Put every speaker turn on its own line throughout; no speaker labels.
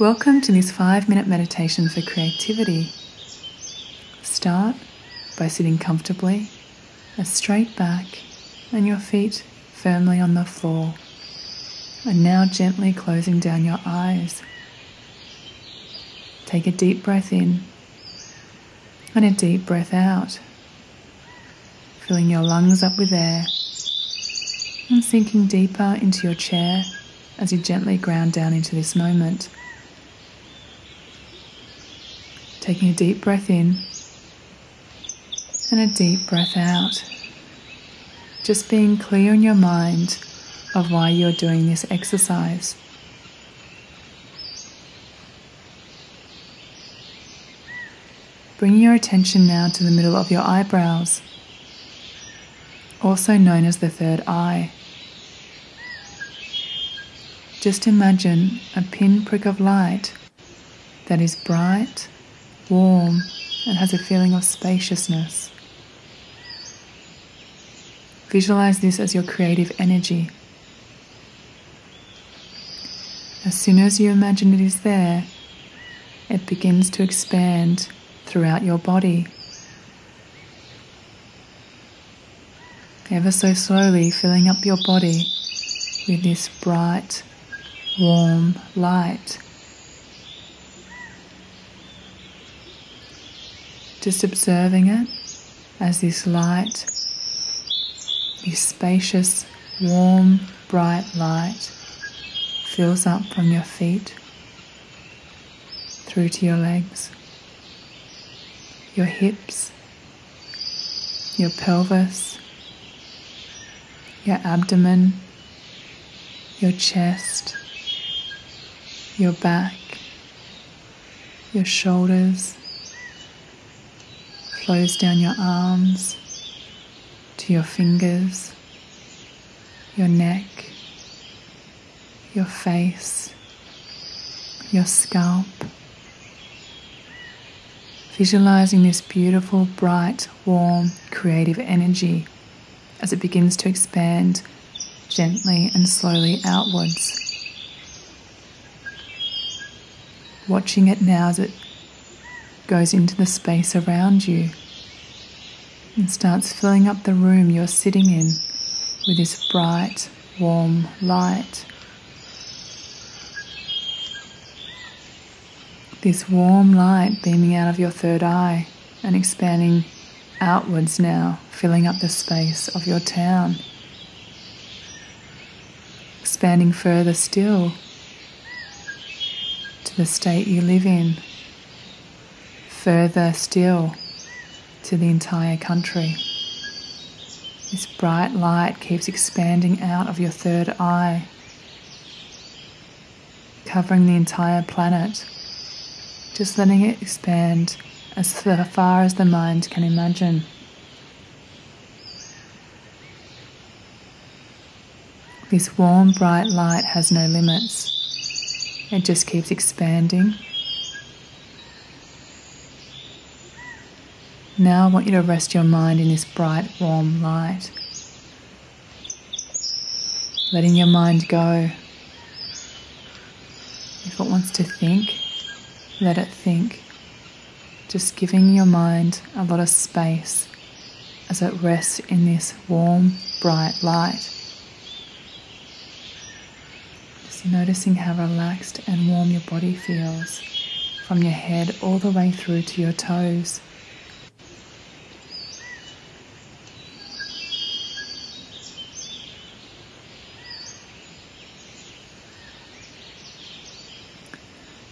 Welcome to this five minute meditation for creativity. Start by sitting comfortably, a straight back, and your feet firmly on the floor. And now gently closing down your eyes. Take a deep breath in and a deep breath out, filling your lungs up with air and sinking deeper into your chair as you gently ground down into this moment. Taking a deep breath in and a deep breath out. Just being clear in your mind of why you're doing this exercise. Bring your attention now to the middle of your eyebrows, also known as the third eye. Just imagine a pinprick of light that is bright, warm, and has a feeling of spaciousness. Visualize this as your creative energy. As soon as you imagine it is there, it begins to expand throughout your body. Ever so slowly filling up your body with this bright, warm light. Just observing it as this light, this spacious, warm, bright light fills up from your feet through to your legs, your hips, your pelvis, your abdomen, your chest your back, your shoulders, flows down your arms to your fingers, your neck, your face, your scalp. Visualizing this beautiful, bright, warm, creative energy as it begins to expand gently and slowly outwards. watching it now as it goes into the space around you and starts filling up the room you're sitting in with this bright, warm light. This warm light beaming out of your third eye and expanding outwards now, filling up the space of your town. Expanding further still to the state you live in, further still to the entire country. This bright light keeps expanding out of your third eye, covering the entire planet, just letting it expand as far as the mind can imagine. This warm, bright light has no limits. It just keeps expanding. Now I want you to rest your mind in this bright, warm light. Letting your mind go. If it wants to think, let it think. Just giving your mind a lot of space as it rests in this warm, bright light Just noticing how relaxed and warm your body feels from your head all the way through to your toes.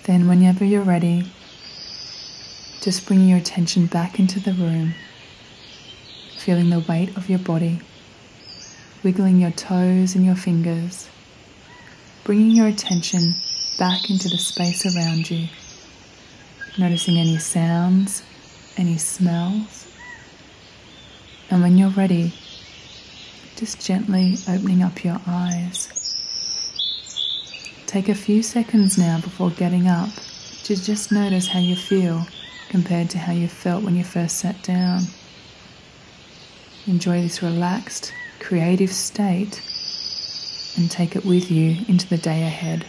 Then, whenever you're ready, just bring your attention back into the room, feeling the weight of your body, wiggling your toes and your fingers bringing your attention back into the space around you, noticing any sounds, any smells. And when you're ready, just gently opening up your eyes. Take a few seconds now before getting up to just notice how you feel compared to how you felt when you first sat down. Enjoy this relaxed, creative state and take it with you into the day ahead.